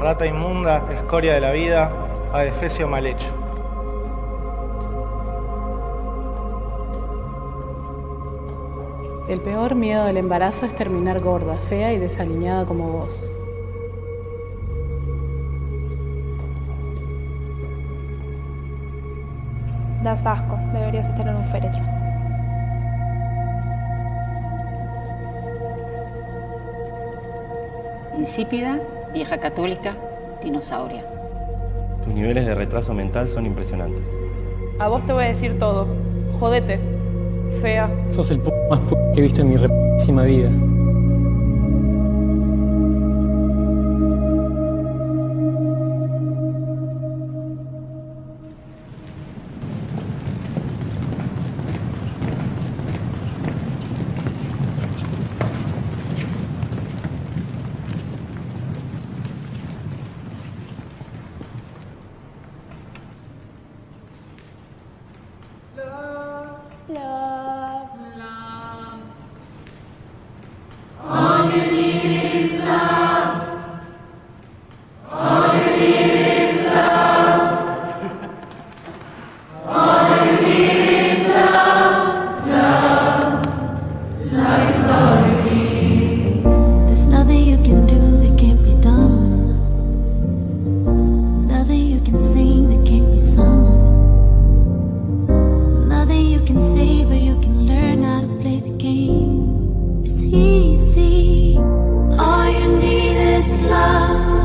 rata inmunda, escoria de la vida, adefesio mal hecho. El peor miedo del embarazo es terminar gorda, fea y desaliñada como vos. Das asco, deberías estar en un féretro. Insípida, vieja católica, dinosauria. Tus niveles de retraso mental son impresionantes. A vos te voy a decir todo. Jodete. Fea. Sos el p más p que he visto en mi repísima vida. Easy. All you need is love.